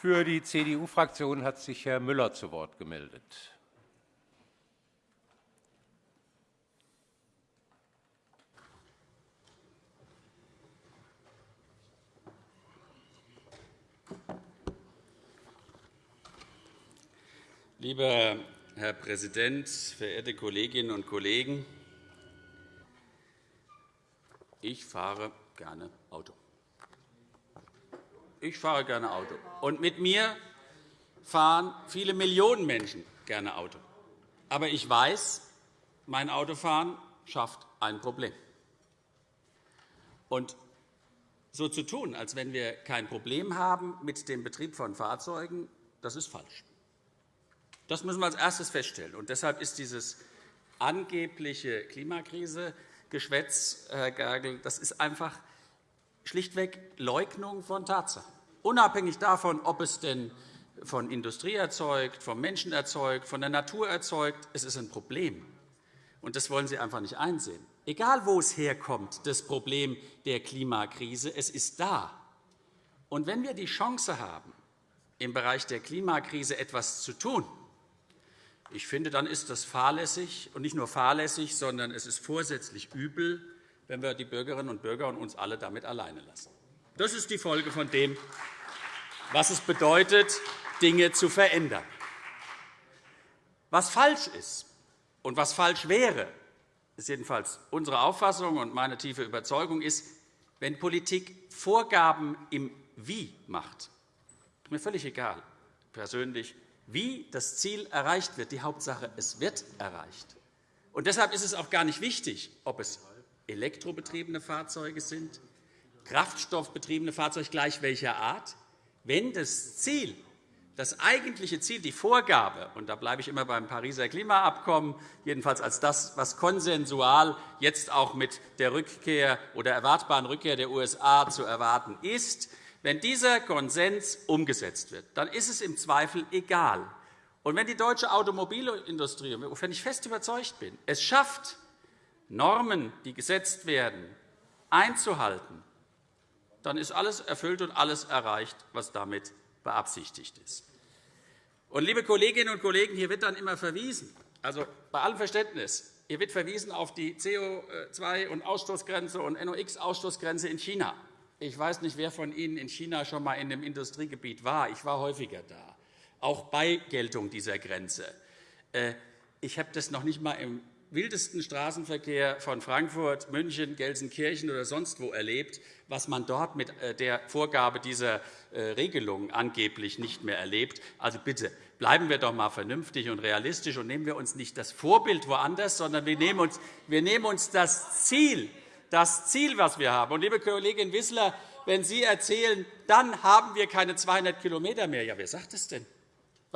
Für die CDU-Fraktion hat sich Herr Müller zu Wort gemeldet. Lieber Herr Präsident, verehrte Kolleginnen und Kollegen! Ich fahre gerne Auto. Ich fahre gerne Auto. Und mit mir fahren viele Millionen Menschen gerne Auto. Aber ich weiß, mein Autofahren schafft ein Problem. Und so zu tun, als wenn wir kein Problem haben mit dem Betrieb von Fahrzeugen, das ist falsch. Das müssen wir als erstes feststellen. Und deshalb ist dieses angebliche Klimakrise-Geschwätz, Herr Gergel, das ist einfach schlichtweg Leugnung von Tatsachen. Unabhängig davon, ob es denn von Industrie erzeugt, vom Menschen erzeugt, von der Natur erzeugt, es ist ein Problem. Und das wollen Sie einfach nicht einsehen. Egal, wo es herkommt, das Problem der Klimakrise, es ist da. Und wenn wir die Chance haben, im Bereich der Klimakrise etwas zu tun, ich finde, dann ist das fahrlässig, und nicht nur fahrlässig, sondern es ist vorsätzlich übel, wenn wir die Bürgerinnen und Bürger und uns alle damit alleine lassen. Das ist die Folge von dem, was es bedeutet, Dinge zu verändern. Was falsch ist und was falsch wäre, ist jedenfalls unsere Auffassung und meine tiefe Überzeugung, ist, wenn Politik Vorgaben im Wie macht. Ist mir völlig egal, persönlich, wie das Ziel erreicht wird. Die Hauptsache, es wird erreicht. Und deshalb ist es auch gar nicht wichtig, ob es elektrobetriebene Fahrzeuge sind, kraftstoffbetriebene Fahrzeuge gleich welcher Art. Wenn das Ziel, das eigentliche Ziel, die Vorgabe, und da bleibe ich immer beim Pariser Klimaabkommen, jedenfalls als das, was konsensual jetzt auch mit der Rückkehr oder erwartbaren Rückkehr der USA zu erwarten ist, wenn dieser Konsens umgesetzt wird, dann ist es im Zweifel egal. Und wenn die deutsche Automobilindustrie, wovon ich fest überzeugt bin, es schafft, Normen, die gesetzt werden, einzuhalten, dann ist alles erfüllt und alles erreicht, was damit beabsichtigt ist. Und, liebe Kolleginnen und Kollegen, hier wird dann immer verwiesen, also bei allem Verständnis, hier wird verwiesen auf die CO2- und Ausstoßgrenze und NOx-Ausstoßgrenze in China. Ich weiß nicht, wer von Ihnen in China schon einmal in einem Industriegebiet war. Ich war häufiger da, auch bei Geltung dieser Grenze. Äh, ich habe das noch nicht einmal im wildesten Straßenverkehr von Frankfurt, München, Gelsenkirchen oder sonst wo erlebt, was man dort mit äh, der Vorgabe dieser äh, Regelung angeblich nicht mehr erlebt. Also bitte, bleiben wir doch einmal vernünftig und realistisch und nehmen wir uns nicht das Vorbild woanders, sondern wir nehmen uns, wir nehmen uns das Ziel das Ziel, das wir haben. Und, liebe Kollegin Wissler, wenn Sie erzählen, dann haben wir keine 200 km mehr. Ja, wer sagt das denn?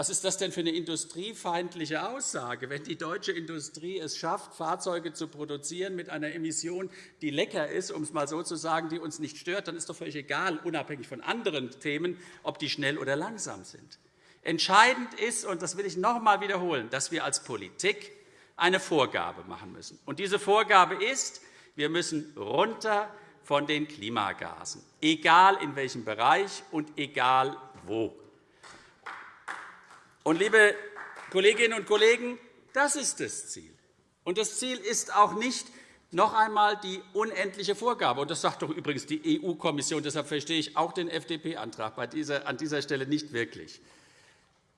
Was ist das denn für eine industriefeindliche Aussage, wenn die deutsche Industrie es schafft, Fahrzeuge zu produzieren mit einer Emission, die lecker ist, um es einmal so zu sagen, die uns nicht stört, dann ist doch völlig egal, unabhängig von anderen Themen, ob die schnell oder langsam sind. Entscheidend ist, und das will ich noch einmal wiederholen, dass wir als Politik eine Vorgabe machen müssen. Und diese Vorgabe ist, wir müssen runter von den Klimagasen, egal in welchem Bereich und egal wo. Und, liebe Kolleginnen und Kollegen, das ist das Ziel. Und das Ziel ist auch nicht noch einmal die unendliche Vorgabe. Und das sagt doch übrigens die EU-Kommission. Deshalb verstehe ich auch den FDP-Antrag an dieser Stelle nicht wirklich.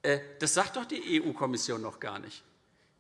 Äh, das sagt doch die EU-Kommission noch gar nicht.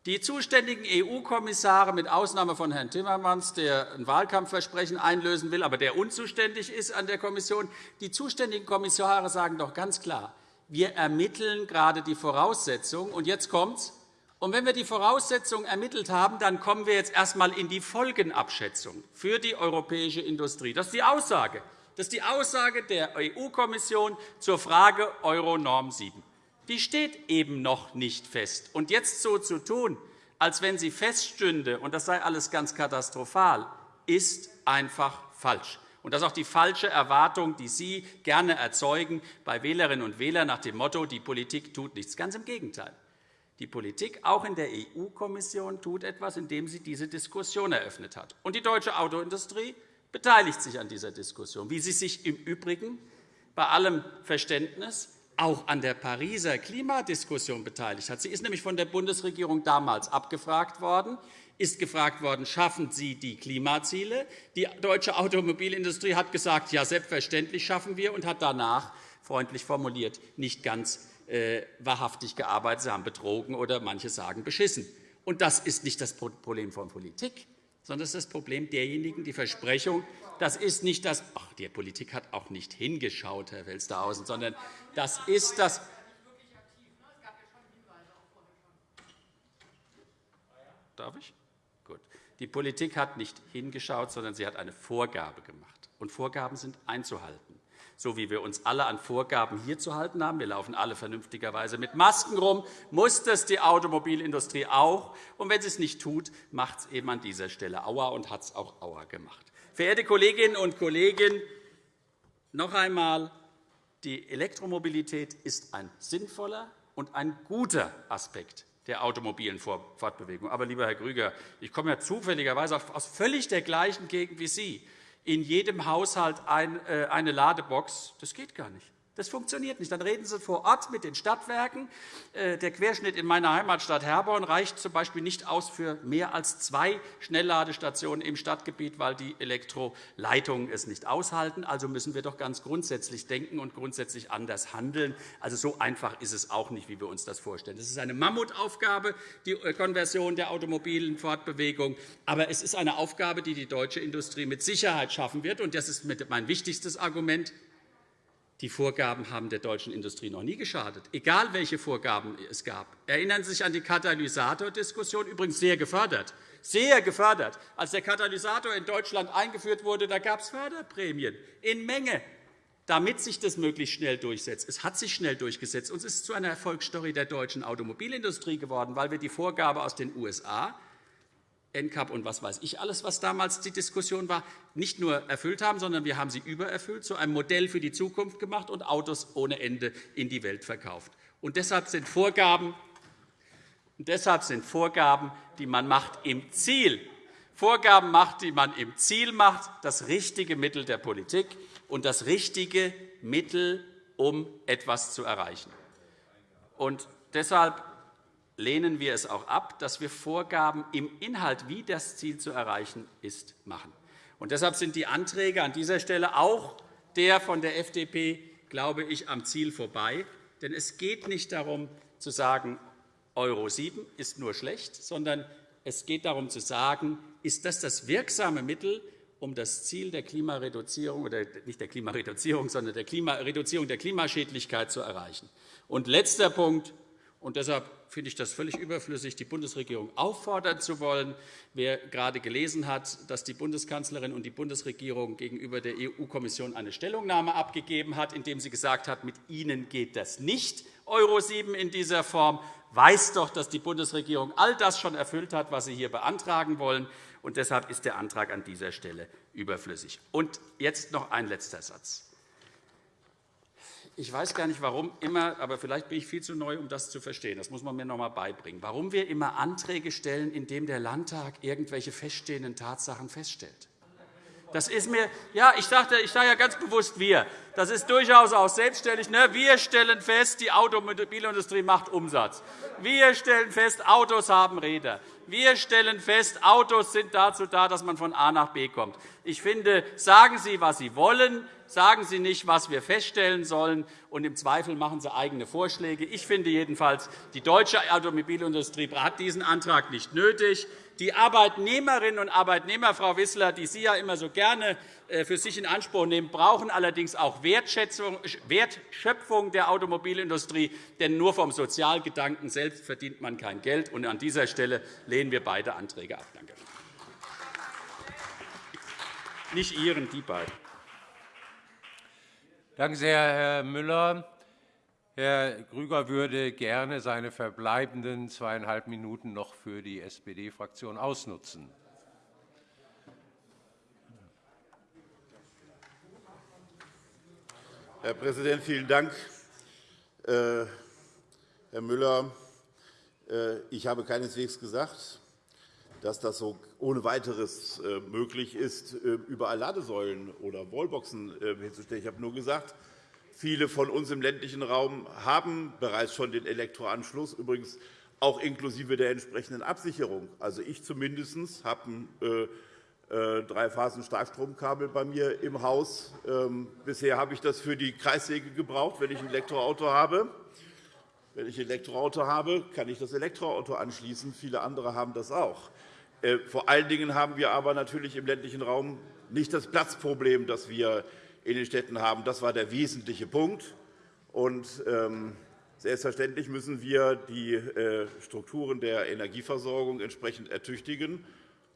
Die zuständigen EU-Kommissare, mit Ausnahme von Herrn Timmermans, der ein Wahlkampfversprechen einlösen will, aber der unzuständig ist an der Kommission, die zuständigen Kommissare sagen doch ganz klar, wir ermitteln gerade die Voraussetzungen. Und jetzt kommt's. Und wenn wir die Voraussetzungen ermittelt haben, dann kommen wir jetzt erst einmal in die Folgenabschätzung für die europäische Industrie. Das ist die Aussage. Das ist die Aussage der EU-Kommission zur Frage Euro-Norm 7 die steht eben noch nicht fest. Und jetzt so zu tun, als wenn sie feststünde, und das sei alles ganz katastrophal, ist einfach falsch. Und das ist auch die falsche Erwartung, die Sie gerne erzeugen bei Wählerinnen und Wählern nach dem Motto, die Politik tut nichts. Ganz im Gegenteil. Die Politik, auch in der EU-Kommission, tut etwas, indem sie diese Diskussion eröffnet hat. Und die deutsche Autoindustrie beteiligt sich an dieser Diskussion, wie sie sich im Übrigen bei allem Verständnis auch an der Pariser Klimadiskussion beteiligt hat. Sie ist nämlich von der Bundesregierung damals abgefragt worden, ist gefragt worden, schaffen Sie die Klimaziele? Die deutsche Automobilindustrie hat gesagt, ja, selbstverständlich schaffen wir, und hat danach, freundlich formuliert, nicht ganz äh, wahrhaftig gearbeitet. Sie haben betrogen oder manche sagen beschissen. Und das ist nicht das Problem von Politik, sondern das ist das Problem derjenigen, die Versprechung, das ist nicht das, ach, die Politik hat auch nicht hingeschaut, Herr Welsterhausen, sondern das ist das, Darf ich? Gut. Die Politik hat nicht hingeschaut, sondern sie hat eine Vorgabe gemacht. Und Vorgaben sind einzuhalten so wie wir uns alle an Vorgaben hier zu halten haben. Wir laufen alle vernünftigerweise mit Masken rum, muss das die Automobilindustrie auch. Und wenn sie es nicht tut, macht es eben an dieser Stelle Aua und hat es auch Aua gemacht. Verehrte Kolleginnen und Kollegen, noch einmal, die Elektromobilität ist ein sinnvoller und ein guter Aspekt der automobilen Fortbewegung. Aber, lieber Herr Grüger, ich komme ja zufälligerweise aus völlig der gleichen Gegend wie Sie in jedem Haushalt äh, eine Ladebox. Das geht gar nicht. Das funktioniert nicht. Dann reden Sie vor Ort mit den Stadtwerken. Äh, der Querschnitt in meiner Heimatstadt Herborn reicht z. B. nicht aus für mehr als zwei Schnellladestationen im Stadtgebiet, weil die Elektroleitungen es nicht aushalten. Also müssen wir doch ganz grundsätzlich denken und grundsätzlich anders handeln. Also so einfach ist es auch nicht, wie wir uns das vorstellen. Das ist eine Mammutaufgabe, die Konversion der automobilen Fortbewegung. Aber es ist eine Aufgabe, die die deutsche Industrie mit Sicherheit schaffen wird. Und das ist mein wichtigstes Argument. Die Vorgaben haben der deutschen Industrie noch nie geschadet, egal welche Vorgaben es gab. Erinnern Sie sich an die Katalysatordiskussion, übrigens sehr gefördert. Sehr gefördert. Als der Katalysator in Deutschland eingeführt wurde, da gab es Förderprämien in Menge, damit sich das möglichst schnell durchsetzt. Es hat sich schnell durchgesetzt, und es ist zu einer Erfolgsstory der deutschen Automobilindustrie geworden, weil wir die Vorgabe aus den USA NCAP und was weiß ich alles, was damals die Diskussion war, nicht nur erfüllt haben, sondern wir haben sie übererfüllt, zu einem Modell für die Zukunft gemacht und Autos ohne Ende in die Welt verkauft. Und deshalb sind Vorgaben, deshalb sind Vorgaben, die man macht im Ziel, Vorgaben macht, die man im Ziel macht, das richtige Mittel der Politik und das richtige Mittel, um etwas zu erreichen. Und deshalb lehnen wir es auch ab, dass wir Vorgaben im Inhalt, wie das Ziel zu erreichen ist, machen. Und deshalb sind die Anträge an dieser Stelle auch der von der FDP, glaube ich, am Ziel vorbei. Denn es geht nicht darum, zu sagen, Euro 7 ist nur schlecht, sondern es geht darum, zu sagen, ist das das wirksame Mittel, um das Ziel der Klimareduzierung oder nicht der Klimareduzierung, sondern der Reduzierung der Klimaschädlichkeit zu erreichen. Und letzter Punkt. Und deshalb finde ich das völlig überflüssig, die Bundesregierung auffordern zu wollen. Wer gerade gelesen hat, dass die Bundeskanzlerin und die Bundesregierung gegenüber der EU-Kommission eine Stellungnahme abgegeben hat, in der sie gesagt hat, mit Ihnen geht das nicht, Euro 7 in dieser Form, weiß doch, dass die Bundesregierung all das schon erfüllt hat, was Sie hier beantragen wollen. Und deshalb ist der Antrag an dieser Stelle überflüssig. Und jetzt noch ein letzter Satz. Ich weiß gar nicht, warum immer, aber vielleicht bin ich viel zu neu, um das zu verstehen. Das muss man mir noch einmal beibringen. Warum wir immer Anträge stellen, in denen der Landtag irgendwelche feststehenden Tatsachen feststellt. Das ist mir, ja, ich sage ich sage ja ganz bewusst wir. Das ist durchaus auch selbstständig. Ne? Wir stellen fest, die Automobilindustrie macht Umsatz. Wir stellen fest, Autos haben Räder. Wir stellen fest, Autos sind dazu da, dass man von A nach B kommt. Ich finde, sagen Sie, was Sie wollen sagen Sie nicht, was wir feststellen sollen, und im Zweifel machen Sie eigene Vorschläge. Ich finde jedenfalls, die deutsche Automobilindustrie hat diesen Antrag nicht nötig. Die Arbeitnehmerinnen und Arbeitnehmer, Frau Wissler, die Sie ja immer so gerne äh, für sich in Anspruch nehmen, brauchen allerdings auch Wertschöpfung der Automobilindustrie. Denn nur vom Sozialgedanken selbst verdient man kein Geld. An dieser Stelle lehnen wir beide Anträge ab. Danke. Nicht Ihren, die beiden. Danke sehr, Herr Müller. Herr Grüger würde gerne seine verbleibenden zweieinhalb Minuten noch für die SPD-Fraktion ausnutzen. Herr Präsident, vielen Dank. Äh, Herr Müller, äh, ich habe keineswegs gesagt, dass das so ohne weiteres äh, möglich ist, äh, überall Ladesäulen oder Wallboxen äh, herzustellen. Ich habe nur gesagt, Viele von uns im ländlichen Raum haben bereits schon den Elektroanschluss, übrigens auch inklusive der entsprechenden Absicherung. Also ich zumindest habe ein Drei-Phasen-Starkstromkabel bei mir im Haus. Ähm, bisher habe ich das für die Kreissäge gebraucht, wenn ich ein Elektroauto habe. Wenn ich ein Elektroauto habe, kann ich das Elektroauto anschließen. Viele andere haben das auch. Äh, vor allen Dingen haben wir aber natürlich im ländlichen Raum nicht das Platzproblem, das wir in den Städten haben. Das war der wesentliche Punkt. Und, ähm, selbstverständlich müssen wir die äh, Strukturen der Energieversorgung entsprechend ertüchtigen.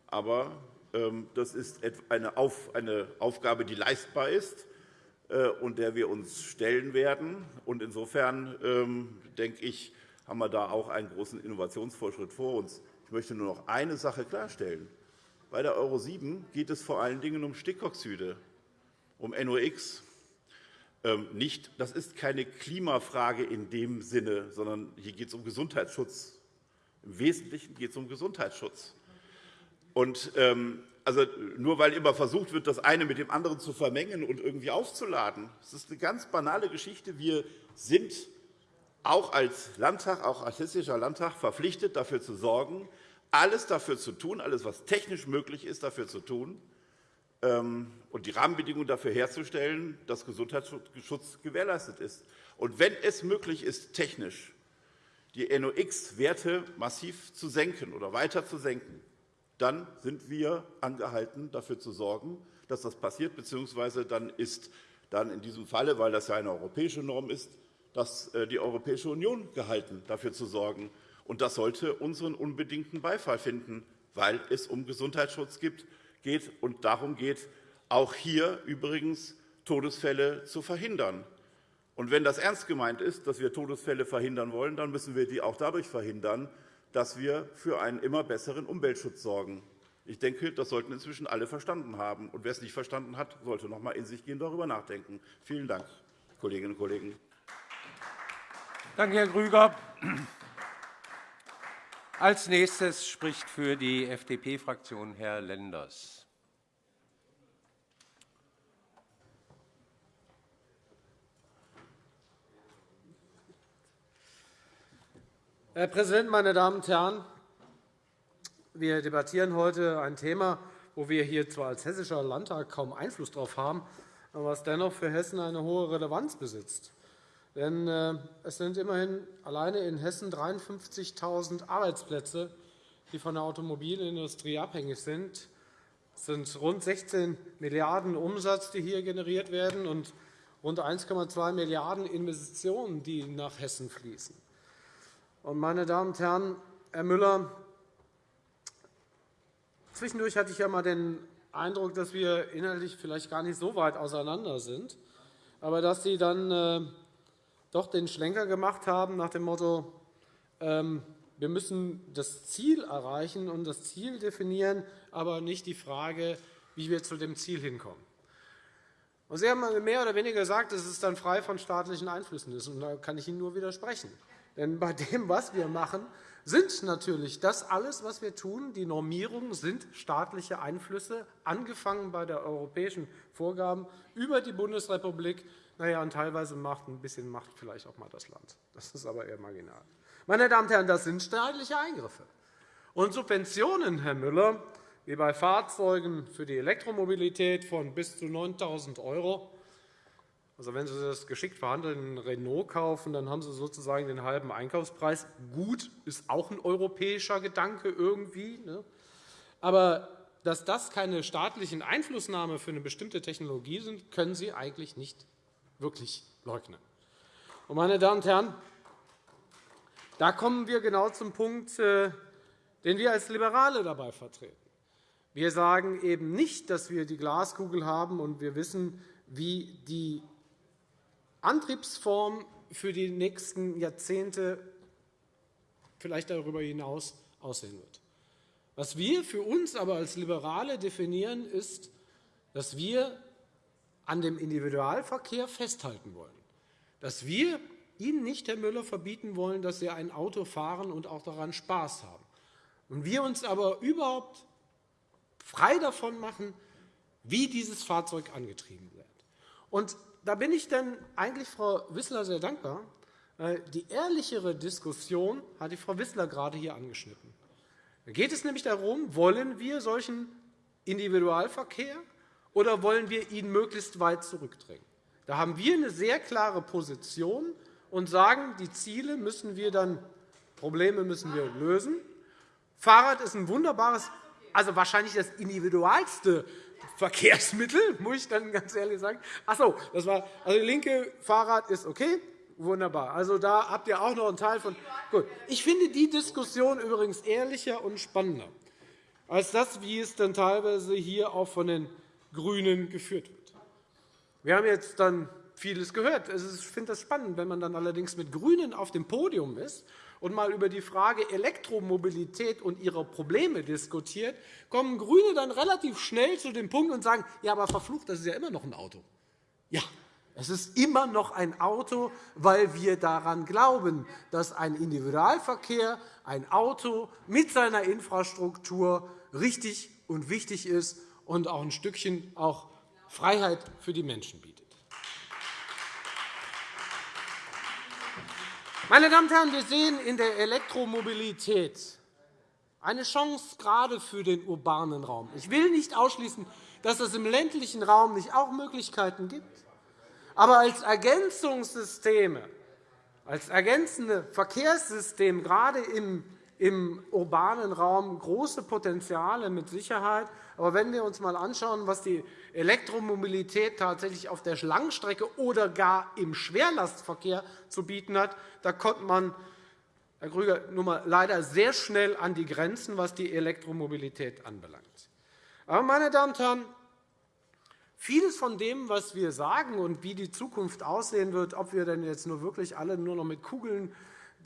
Aber ähm, das ist eine Aufgabe, die leistbar ist äh, und der wir uns stellen werden. Insofern ähm, denke ich, haben wir da auch einen großen Innovationsfortschritt vor uns. Ich möchte nur noch eine Sache klarstellen. Bei der Euro 7 geht es vor allen Dingen um Stickoxide, um NOx. Ähm, nicht, das ist keine Klimafrage in dem Sinne, sondern hier geht es um Gesundheitsschutz. Im Wesentlichen geht es um Gesundheitsschutz. Und, ähm, also, nur weil immer versucht wird, das eine mit dem anderen zu vermengen und irgendwie aufzuladen, das ist eine ganz banale Geschichte. Wir sind auch als Landtag, auch als Hessischer Landtag verpflichtet, dafür zu sorgen, alles dafür zu tun, alles, was technisch möglich ist, dafür zu tun ähm, und die Rahmenbedingungen dafür herzustellen, dass Gesundheitsschutz gewährleistet ist. Und wenn es möglich ist, technisch die NOx-Werte massiv zu senken oder weiter zu senken, dann sind wir angehalten, dafür zu sorgen, dass das passiert, bzw. dann ist dann in diesem Falle, weil das ja eine europäische Norm ist, dass äh, die Europäische Union gehalten, dafür zu sorgen. Und das sollte unseren unbedingten Beifall finden, weil es um Gesundheitsschutz geht und darum geht, auch hier übrigens Todesfälle zu verhindern. Und wenn das ernst gemeint ist, dass wir Todesfälle verhindern wollen, dann müssen wir die auch dadurch verhindern, dass wir für einen immer besseren Umweltschutz sorgen. Ich denke, das sollten inzwischen alle verstanden haben. Und wer es nicht verstanden hat, sollte noch einmal in sich gehen darüber nachdenken. Vielen Dank, Kolleginnen und Kollegen. Danke, Herr Grüger. Als nächstes spricht für die FDP-Fraktion Herr Lenders. Herr Präsident, meine Damen und Herren! Wir debattieren heute ein Thema, wo wir hier zwar als Hessischer Landtag kaum Einfluss darauf haben, aber was dennoch für Hessen eine hohe Relevanz besitzt. Denn äh, es sind immerhin alleine in Hessen 53.000 Arbeitsplätze, die von der Automobilindustrie abhängig sind. Es sind rund 16 Milliarden € Umsatz, die hier generiert werden, und rund 1,2 Milliarden € Investitionen, die nach Hessen fließen. Meine Damen und Herren, Herr Müller, zwischendurch hatte ich ja einmal den Eindruck, dass wir inhaltlich vielleicht gar nicht so weit auseinander sind, aber dass Sie dann äh, doch den Schlenker gemacht haben nach dem Motto, ähm, wir müssen das Ziel erreichen und das Ziel definieren, aber nicht die Frage, wie wir zu dem Ziel hinkommen. Sie haben mehr oder weniger gesagt, dass es dann frei von staatlichen Einflüssen ist. da kann ich Ihnen nur widersprechen. Denn bei dem, was wir machen, sind natürlich das alles, was wir tun, die Normierungen sind staatliche Einflüsse, angefangen bei der europäischen Vorgaben über die Bundesrepublik. Naja, und teilweise macht ein bisschen Macht vielleicht auch mal das Land. Das ist aber eher marginal. Meine Damen und Herren, das sind staatliche Eingriffe. Und Subventionen, Herr Müller, wie bei Fahrzeugen für die Elektromobilität von bis zu 9.000 €, also, wenn Sie das geschickt verhandelten Renault kaufen, dann haben Sie sozusagen den halben Einkaufspreis. Gut, ist auch ein europäischer Gedanke irgendwie. Ne? Aber dass das keine staatlichen Einflussnahme für eine bestimmte Technologie sind, können Sie eigentlich nicht wirklich leugnen. Meine Damen und Herren, da kommen wir genau zum Punkt, äh, den wir als Liberale dabei vertreten. Wir sagen eben nicht, dass wir die Glaskugel haben und wir wissen, wie die Antriebsform für die nächsten Jahrzehnte, vielleicht darüber hinaus, aussehen wird. Was wir für uns aber als Liberale definieren, ist, dass wir an dem Individualverkehr festhalten wollen, dass wir Ihnen nicht, Herr Müller, verbieten wollen, dass Sie ein Auto fahren und auch daran Spaß haben. Und wir uns aber überhaupt frei davon machen, wie dieses Fahrzeug angetrieben wird. Und da bin ich dann eigentlich Frau Wissler sehr dankbar. Die ehrlichere Diskussion hat die Frau Wissler gerade hier angeschnitten. Da geht es nämlich darum, wollen wir solchen Individualverkehr oder wollen wir ihn möglichst weit zurückdrängen? Da haben wir eine sehr klare Position und sagen, die Ziele müssen wir dann, Probleme müssen wir lösen. Fahrrad ist ein wunderbares, also wahrscheinlich das individualste Verkehrsmittel, muss ich dann ganz ehrlich sagen. Ach so, das war, also linke Fahrrad ist okay, wunderbar. Also da habt ihr auch noch einen Teil von. Gut, ich finde die Diskussion übrigens ehrlicher und spannender als das, wie es dann teilweise hier auch von den GRÜNEN geführt wird. Wir haben jetzt dann vieles gehört. Ich finde das spannend, wenn man dann allerdings mit GRÜNEN auf dem Podium ist und mal über die Frage Elektromobilität und ihre Probleme diskutiert, kommen GRÜNE dann relativ schnell zu dem Punkt und sagen, ja, aber verflucht, das ist ja immer noch ein Auto. Ja, es ist immer noch ein Auto, weil wir daran glauben, dass ein Individualverkehr, ein Auto mit seiner Infrastruktur richtig und wichtig ist und auch ein Stückchen auch Freiheit für die Menschen bietet. Meine Damen und Herren, wir sehen in der Elektromobilität eine Chance gerade für den urbanen Raum. Ich will nicht ausschließen, dass es im ländlichen Raum nicht auch Möglichkeiten gibt. Aber als Ergänzungssysteme, als ergänzende Verkehrssystem, gerade im im urbanen Raum große Potenziale mit Sicherheit. Aber wenn wir uns einmal anschauen, was die Elektromobilität tatsächlich auf der Langstrecke oder gar im Schwerlastverkehr zu bieten hat, da kommt man, Herr Grüger, nun mal leider sehr schnell an die Grenzen, was die Elektromobilität anbelangt. Aber, meine Damen und Herren, Vieles von dem, was wir sagen und wie die Zukunft aussehen wird, ob wir denn jetzt nur wirklich alle nur noch mit Kugeln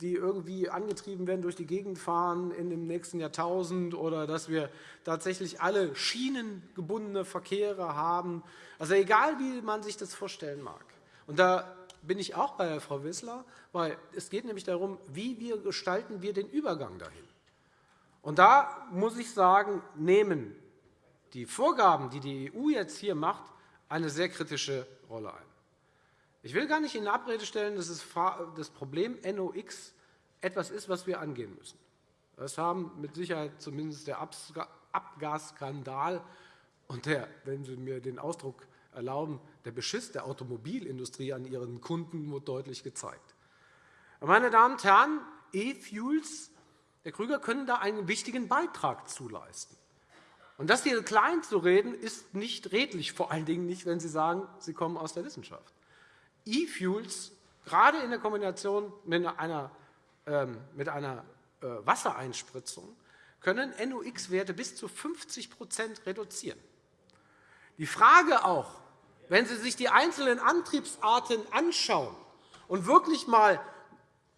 die irgendwie angetrieben werden, durch die Gegend fahren in dem nächsten Jahrtausend oder dass wir tatsächlich alle schienengebundene Verkehre haben. Also egal, wie man sich das vorstellen mag. Und da bin ich auch bei Frau Wissler, weil es geht nämlich darum, wie wir gestalten wir den Übergang dahin. Und da muss ich sagen, nehmen die Vorgaben, die die EU jetzt hier macht, eine sehr kritische Rolle ein. Ich will gar nicht in Abrede stellen, dass das Problem NOx etwas ist, was wir angehen müssen. Das haben mit Sicherheit zumindest der Abgasskandal und der, wenn Sie mir den Ausdruck erlauben, der Beschiss der Automobilindustrie an ihren Kunden deutlich gezeigt. Meine Damen und Herren, E-Fuels, Herr Krüger, können da einen wichtigen Beitrag zuleisten. Und das hier klein zu reden, ist nicht redlich, vor allen Dingen nicht, wenn Sie sagen, Sie kommen aus der Wissenschaft. E-Fuels, gerade in der Kombination mit einer, ähm, mit einer äh, Wassereinspritzung, können NOx-Werte bis zu 50% reduzieren. Die Frage auch, wenn Sie sich die einzelnen Antriebsarten anschauen und wirklich mal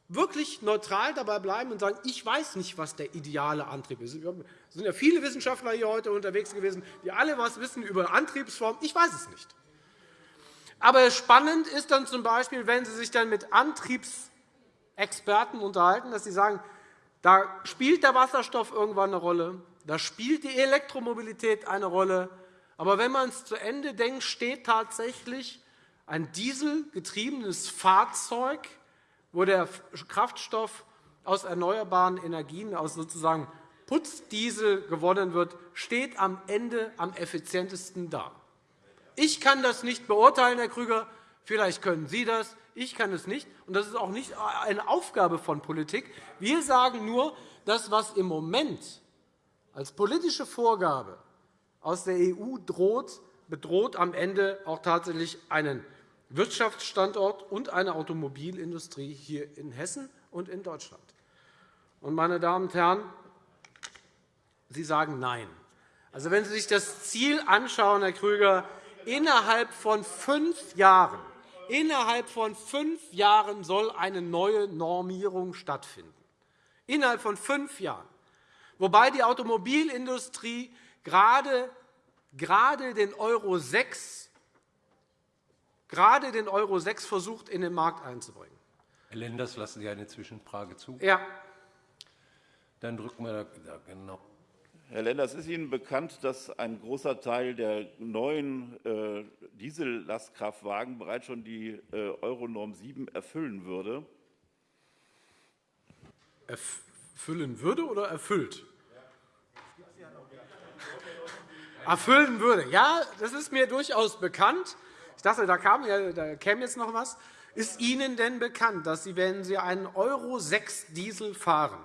wirklich neutral dabei bleiben und sagen, ich weiß nicht, was der ideale Antrieb ist. Es sind ja viele Wissenschaftler hier heute unterwegs gewesen, die alle etwas wissen über Antriebsformen. Ich weiß es nicht. Aber spannend ist dann z. B., wenn Sie sich dann mit Antriebsexperten unterhalten, dass Sie sagen, da spielt der Wasserstoff irgendwann eine Rolle, da spielt die Elektromobilität eine Rolle. Aber wenn man es zu Ende denkt, steht tatsächlich ein dieselgetriebenes Fahrzeug, wo der Kraftstoff aus erneuerbaren Energien, aus sozusagen Putzdiesel gewonnen wird, steht am Ende am effizientesten da. Ich kann das nicht beurteilen, Herr Krüger. Vielleicht können Sie das. Ich kann es nicht. Und das ist auch nicht eine Aufgabe von Politik. Wir sagen nur, das, was im Moment als politische Vorgabe aus der EU droht, bedroht am Ende auch tatsächlich einen Wirtschaftsstandort und eine Automobilindustrie hier in Hessen und in Deutschland. Meine Damen und Herren, Sie sagen Nein. Also, wenn Sie sich das Ziel anschauen, Herr Krüger, innerhalb von fünf Jahren Innerhalb von fünf Jahren soll eine neue Normierung stattfinden. Innerhalb von fünf Jahren. Wobei die Automobilindustrie gerade, gerade den Euro 6 gerade den Euro 6 versucht, in den Markt einzubringen. Herr Lenders, lassen Sie eine Zwischenfrage zu? Ja. Dann drücken wir da genau. Herr Lenders, ist Ihnen bekannt, dass ein großer Teil der neuen äh, Diesellastkraftwagen bereits schon die äh, Euronorm 7 erfüllen würde? Erfüllen würde oder erfüllt? Erfüllen würde. Ja, das ist mir durchaus bekannt. Ich dachte, da, kam, da käme jetzt noch etwas. Ist Ihnen denn bekannt, dass Sie, wenn Sie einen Euro 6 Diesel fahren,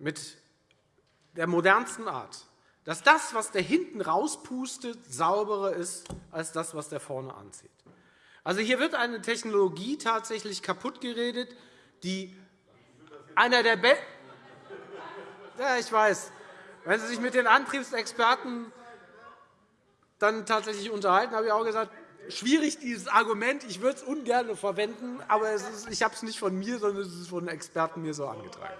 mit der modernsten Art, dass das, was der hinten rauspustet, sauberer ist als das, was der vorne anzieht. Also hier wird eine Technologie tatsächlich kaputtgeredet, die einer der besten. Ja, ich weiß. Wenn Sie sich mit den Antriebsexperten dann tatsächlich unterhalten, habe ich auch gesagt, schwierig dieses Argument. Ich würde es ungern verwenden, aber ist, ich habe es nicht von mir, sondern es ist von Experten mir so angetragen.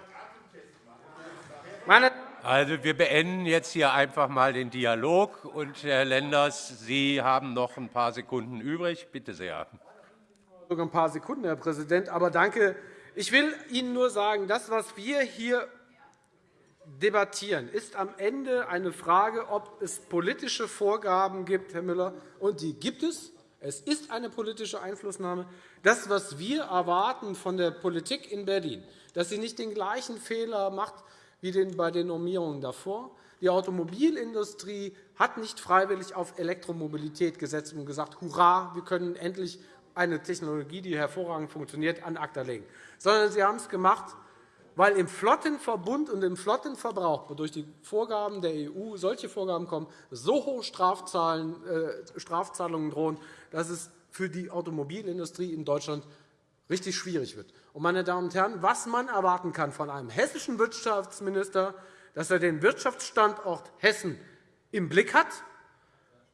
Meine also, wir beenden jetzt hier einfach einmal den Dialog. Und, Herr Lenders, Sie haben noch ein paar Sekunden übrig. Bitte sehr. Sogar ein paar Sekunden, Herr Präsident. Aber danke. Ich will Ihnen nur sagen, das, was wir hier debattieren, ist am Ende eine Frage, ob es politische Vorgaben gibt, Herr Müller, und die gibt es. Es ist eine politische Einflussnahme. Das, was wir erwarten von der Politik in Berlin, dass sie nicht den gleichen Fehler macht wie bei den Normierungen davor. Die Automobilindustrie hat nicht freiwillig auf Elektromobilität gesetzt und gesagt, hurra, wir können endlich eine Technologie, die hervorragend funktioniert, an ACTA legen, sondern sie haben es gemacht, weil im Flottenverbund und im Flottenverbrauch durch die Vorgaben der EU solche Vorgaben kommen, so hohe äh, Strafzahlungen drohen, dass es für die Automobilindustrie in Deutschland richtig schwierig wird. meine Damen und Herren, was man erwarten kann von einem hessischen Wirtschaftsminister, dass er den Wirtschaftsstandort Hessen im Blick hat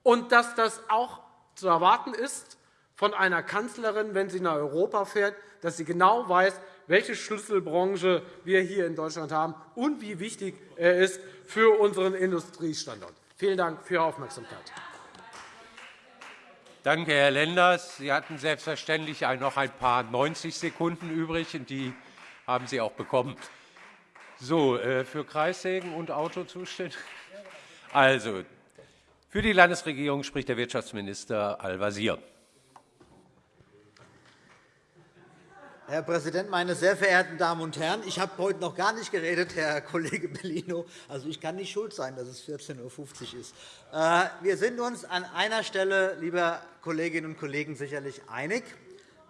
und dass das auch zu erwarten ist von einer Kanzlerin, wenn sie nach Europa fährt, dass sie genau weiß, welche Schlüsselbranche wir hier in Deutschland haben und wie wichtig er ist für unseren Industriestandort. Vielen Dank für Ihre Aufmerksamkeit. Danke, Herr Lenders. Sie hatten selbstverständlich noch ein paar 90 Sekunden übrig, und die haben Sie auch bekommen. So, äh, für Kreissägen und Auto zuständig? Also, für die Landesregierung spricht der Wirtschaftsminister Al-Wazir. Herr Präsident, meine sehr verehrten Damen und Herren! Ich habe heute noch gar nicht geredet, Herr Kollege Bellino. Also, ich kann nicht schuld sein, dass es 14.50 Uhr ist. Äh, wir sind uns an einer Stelle, liebe Kolleginnen und Kollegen, sicherlich einig.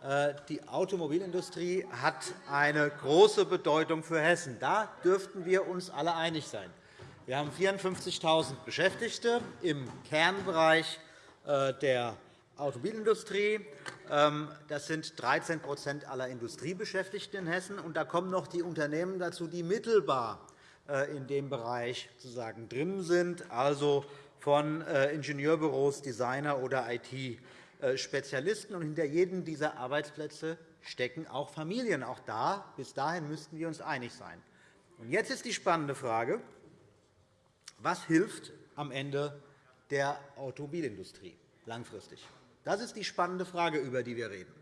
Äh, die Automobilindustrie hat eine große Bedeutung für Hessen. Da dürften wir uns alle einig sein. Wir haben 54.000 Beschäftigte im Kernbereich äh, der Automobilindustrie. Ähm, das sind 13% aller Industriebeschäftigten in Hessen. Und da kommen noch die Unternehmen dazu, die mittelbar äh, in dem Bereich sozusagen drin sind, also von äh, Ingenieurbüros, Designer oder IT-Spezialisten. Und hinter jedem dieser Arbeitsplätze stecken auch Familien. Auch da, bis dahin müssten wir uns einig sein. Und jetzt ist die spannende Frage, was hilft am Ende der Automobilindustrie langfristig? Das ist die spannende Frage, über die wir reden.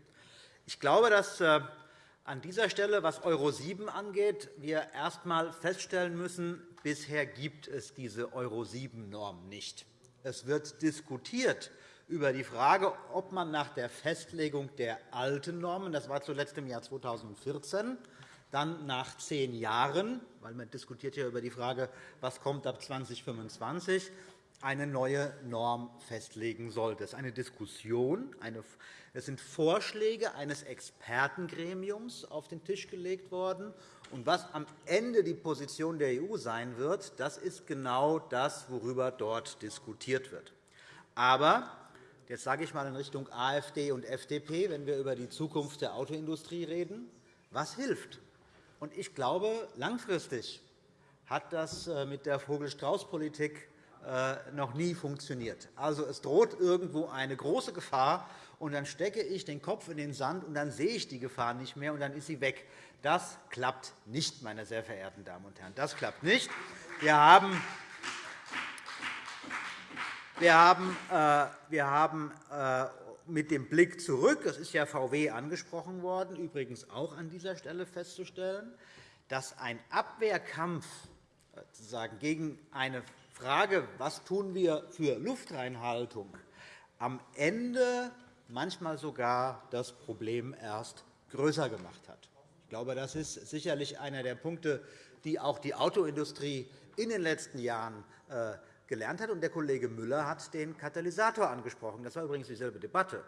Ich glaube, dass äh, an dieser Stelle, was Euro 7 angeht, wir erst einmal feststellen müssen, bisher gibt es diese Euro 7-Norm nicht. Es wird diskutiert über die Frage, ob man nach der Festlegung der alten Normen, das war zuletzt im Jahr 2014, dann nach zehn Jahren, weil man diskutiert ja über die Frage, was kommt ab 2025, eine neue Norm festlegen sollte. Es ist eine Diskussion. Es sind Vorschläge eines Expertengremiums auf den Tisch gelegt worden. Und was am Ende die Position der EU sein wird, das ist genau das, worüber dort diskutiert wird. Aber jetzt sage ich einmal in Richtung AfD und FDP, wenn wir über die Zukunft der Autoindustrie reden, was hilft? Ich glaube, langfristig hat das äh, mit der Vogel-Strauß-Politik noch nie funktioniert. Also, es droht irgendwo eine große Gefahr, und dann stecke ich den Kopf in den Sand, und dann sehe ich die Gefahr nicht mehr, und dann ist sie weg. Das klappt nicht, meine sehr verehrten Damen und Herren. Das klappt nicht. Wir haben äh, äh, mit dem Blick zurück, das ist ja VW angesprochen worden, übrigens auch an dieser Stelle festzustellen, dass ein Abwehrkampf gegen eine Frage, was tun wir für Luftreinhaltung, am Ende manchmal sogar das Problem erst größer gemacht hat. Ich glaube, das ist sicherlich einer der Punkte, die auch die Autoindustrie in den letzten Jahren äh, gelernt hat. der Kollege Müller hat den Katalysator angesprochen. Das war übrigens dieselbe Debatte.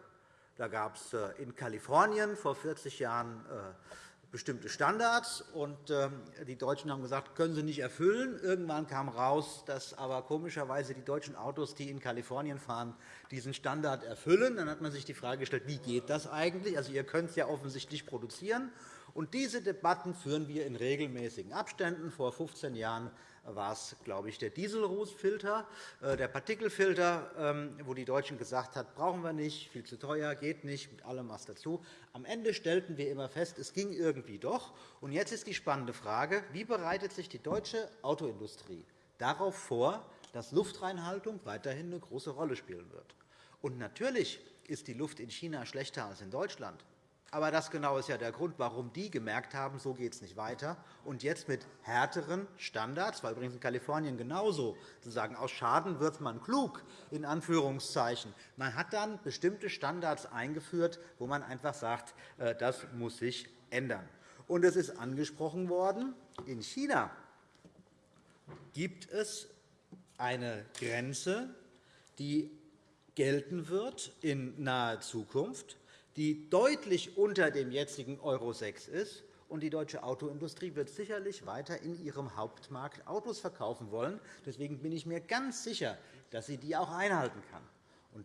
Da gab es äh, in Kalifornien vor 40 Jahren äh, bestimmte Standards. Und ähm, die Deutschen haben gesagt, können sie nicht erfüllen. Irgendwann kam heraus, dass aber komischerweise die deutschen Autos, die in Kalifornien fahren, diesen Standard erfüllen. Dann hat man sich die Frage gestellt, wie geht das eigentlich? Also, ihr könnt es ja offensichtlich produzieren. Und diese Debatten führen wir in regelmäßigen Abständen. Vor 15 Jahren war es, glaube ich, der Dieselrußfilter, äh, der Partikelfilter, ähm, wo die Deutschen gesagt haben, brauchen wir nicht, viel zu teuer, geht nicht, mit allem was dazu. Am Ende stellten wir immer fest, es ging irgendwie doch. Und jetzt ist die spannende Frage, wie bereitet sich die deutsche Autoindustrie darauf vor, dass Luftreinhaltung weiterhin eine große Rolle spielen wird? Und natürlich ist die Luft in China schlechter als in Deutschland. Aber das genau ist ja der Grund, warum die gemerkt haben, so geht es nicht weiter. Und jetzt mit härteren Standards, war übrigens in Kalifornien genauso, sozusagen aus Schaden wird man klug, in Anführungszeichen. Man hat dann bestimmte Standards eingeführt, wo man einfach sagt, äh, das muss sich ändern. Und es ist angesprochen worden, in China gibt es eine Grenze, die gelten wird in naher Zukunft die deutlich unter dem jetzigen Euro 6 ist. Die deutsche Autoindustrie wird sicherlich weiter in ihrem Hauptmarkt Autos verkaufen wollen. Deswegen bin ich mir ganz sicher, dass sie die auch einhalten kann.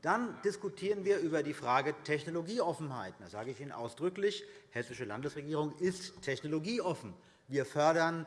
Dann diskutieren wir über die Frage Technologieoffenheit. Da sage ich Ihnen ausdrücklich, die Hessische Landesregierung ist technologieoffen. Wir fördern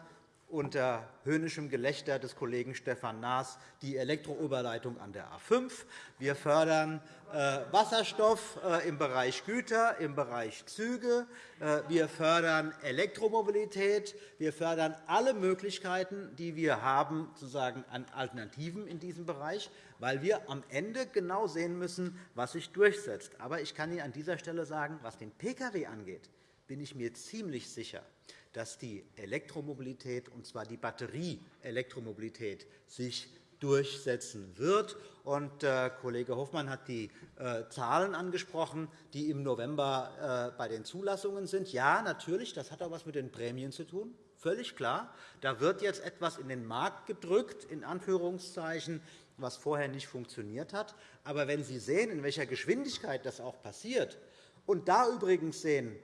unter höhnischem Gelächter des Kollegen Stefan Naas die Elektrooberleitung an der A 5. Wir fördern äh, Wasserstoff äh, im Bereich Güter, im Bereich Züge. Äh, wir fördern Elektromobilität. Wir fördern alle Möglichkeiten, die wir haben, sozusagen an Alternativen in diesem Bereich, weil wir am Ende genau sehen müssen, was sich durchsetzt. Aber ich kann Ihnen an dieser Stelle sagen, was den Pkw angeht, bin ich mir ziemlich sicher, dass die Elektromobilität, und zwar die Batterieelektromobilität, sich durchsetzen wird. Und, äh, Kollege Hofmann hat die äh, Zahlen angesprochen, die im November äh, bei den Zulassungen sind. Ja, natürlich, das hat auch etwas mit den Prämien zu tun. Völlig klar. Da wird jetzt etwas in den Markt gedrückt, in Anführungszeichen, was vorher nicht funktioniert hat. Aber wenn Sie sehen, in welcher Geschwindigkeit das auch passiert, und da übrigens sehen,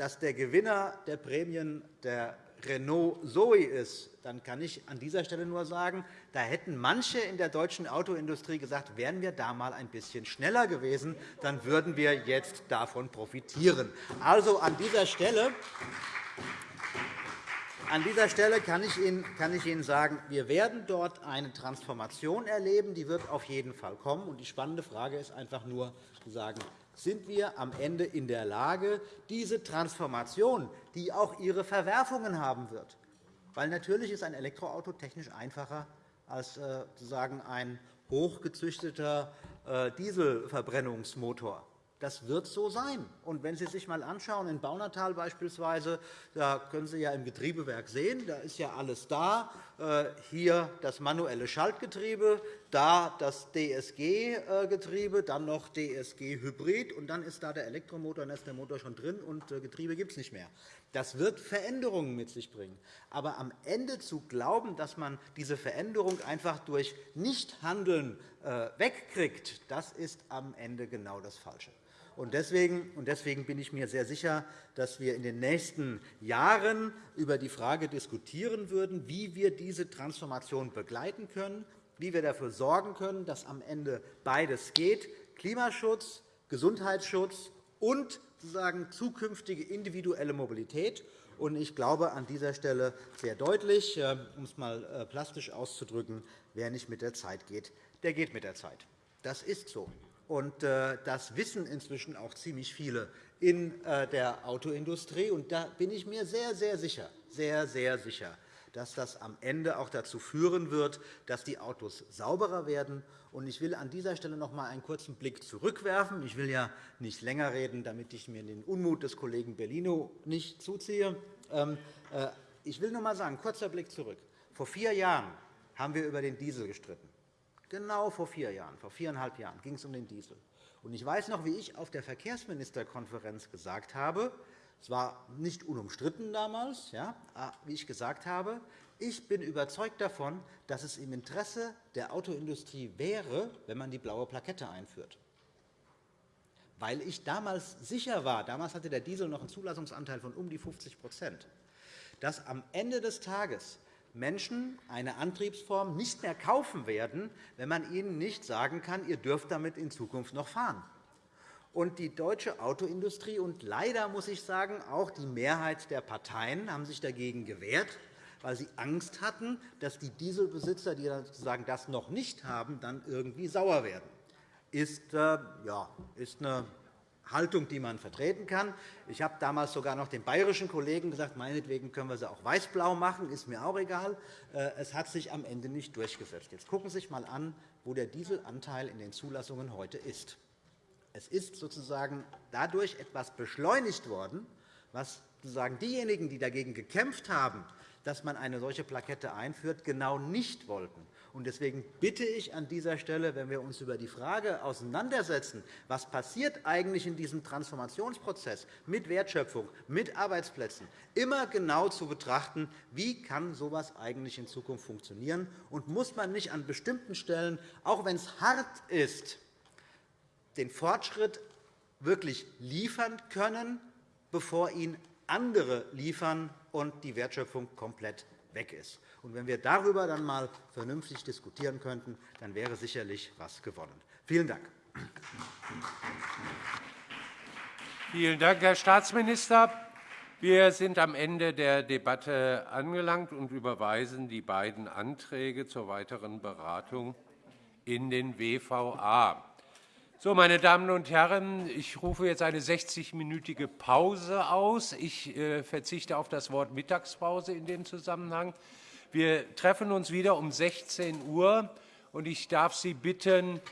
dass der Gewinner der Prämien der Renault Zoe ist, dann kann ich an dieser Stelle nur sagen, da hätten manche in der deutschen Autoindustrie gesagt, wären wir da einmal ein bisschen schneller gewesen, dann würden wir jetzt davon profitieren. Also an dieser Stelle an dieser Stelle kann ich, Ihnen, sagen, wir werden dort eine Transformation erleben. Die wird auf jeden Fall kommen. Die spannende Frage ist einfach nur, zu sagen, sind wir am Ende in der Lage, diese Transformation, die auch ihre Verwerfungen haben wird, weil natürlich ist ein Elektroauto technisch einfacher als äh, sozusagen ein hochgezüchteter äh, Dieselverbrennungsmotor. Das wird so sein. Und wenn Sie sich einmal anschauen, in Baunatal beispielsweise, da können Sie ja im Getriebewerk sehen, da ist ja alles da. Äh, hier das manuelle Schaltgetriebe, da das DSG-Getriebe, dann noch DSG-Hybrid, und dann ist da der Elektromotor, dann ist der Motor schon drin, und äh, Getriebe gibt es nicht mehr. Das wird Veränderungen mit sich bringen. Aber am Ende zu glauben, dass man diese Veränderung einfach durch Nichthandeln äh, wegkriegt, das ist am Ende genau das Falsche. Deswegen bin ich mir sehr sicher, dass wir in den nächsten Jahren über die Frage diskutieren würden, wie wir diese Transformation begleiten können, wie wir dafür sorgen können, dass am Ende beides geht, Klimaschutz, Gesundheitsschutz und sozusagen zukünftige individuelle Mobilität. Ich glaube an dieser Stelle sehr deutlich, äh, um es einmal äh, plastisch auszudrücken, wer nicht mit der Zeit geht, der geht mit der Zeit. Das ist so. Und äh, das wissen inzwischen auch ziemlich viele in äh, der Autoindustrie. Und da bin ich mir sehr, sehr sicher, sehr, sehr sicher, dass das am Ende auch dazu führen wird, dass die Autos sauberer werden. Ich will an dieser Stelle noch einmal einen kurzen Blick zurückwerfen. Ich will ja nicht länger reden, damit ich mir den Unmut des Kollegen Bellino nicht zuziehe. Ähm, äh, ich will nur einmal sagen, kurzer Blick zurück. Vor vier Jahren haben wir über den Diesel gestritten. Genau vor vier Jahren, vor viereinhalb Jahren ging es um den Diesel. Ich weiß noch, wie ich auf der Verkehrsministerkonferenz gesagt habe, es war nicht unumstritten damals, ja, wie ich gesagt habe, ich bin überzeugt davon, dass es im Interesse der Autoindustrie wäre, wenn man die blaue Plakette einführt. Weil ich damals sicher war, damals hatte der Diesel noch einen Zulassungsanteil von um die 50% dass am Ende des Tages Menschen eine Antriebsform nicht mehr kaufen werden, wenn man ihnen nicht sagen kann, ihr dürft damit in Zukunft noch fahren. Und die deutsche Autoindustrie und leider muss ich sagen, auch die Mehrheit der Parteien haben sich dagegen gewehrt, weil sie Angst hatten, dass die Dieselbesitzer, die sozusagen das noch nicht haben, dann irgendwie sauer werden. Ist, äh, ja, ist eine Haltung, die man vertreten kann. Ich habe damals sogar noch den bayerischen Kollegen gesagt, meinetwegen können wir sie auch weiß-blau machen, ist mir auch egal. Äh, es hat sich am Ende nicht durchgesetzt. Jetzt gucken Sie sich einmal an, wo der Dieselanteil in den Zulassungen heute ist. Es ist sozusagen dadurch etwas beschleunigt worden, was sozusagen diejenigen, die dagegen gekämpft haben, dass man eine solche Plakette einführt, genau nicht wollten. Deswegen bitte ich an dieser Stelle, wenn wir uns über die Frage auseinandersetzen, was passiert eigentlich in diesem Transformationsprozess mit Wertschöpfung, mit Arbeitsplätzen, immer genau zu betrachten, wie kann so etwas eigentlich in Zukunft funktionieren? Und muss man nicht an bestimmten Stellen, auch wenn es hart ist, den Fortschritt wirklich liefern können, bevor ihn andere liefern und die Wertschöpfung komplett weg ist. Und wenn wir darüber dann einmal vernünftig diskutieren könnten, dann wäre sicherlich etwas gewonnen. Vielen Dank. Vielen Dank, Herr Staatsminister. Wir sind am Ende der Debatte angelangt und überweisen die beiden Anträge zur weiteren Beratung in den WVA. So, meine Damen und Herren, ich rufe jetzt eine 60-minütige Pause aus. Ich äh, verzichte auf das Wort Mittagspause in dem Zusammenhang. Wir treffen uns wieder um 16 Uhr, und ich darf Sie bitten,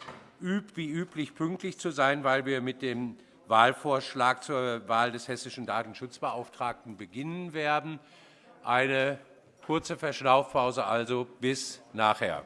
wie üblich pünktlich zu sein, weil wir mit dem Wahlvorschlag zur Wahl des hessischen Datenschutzbeauftragten beginnen werden. Eine kurze Verschnaufpause also bis nachher.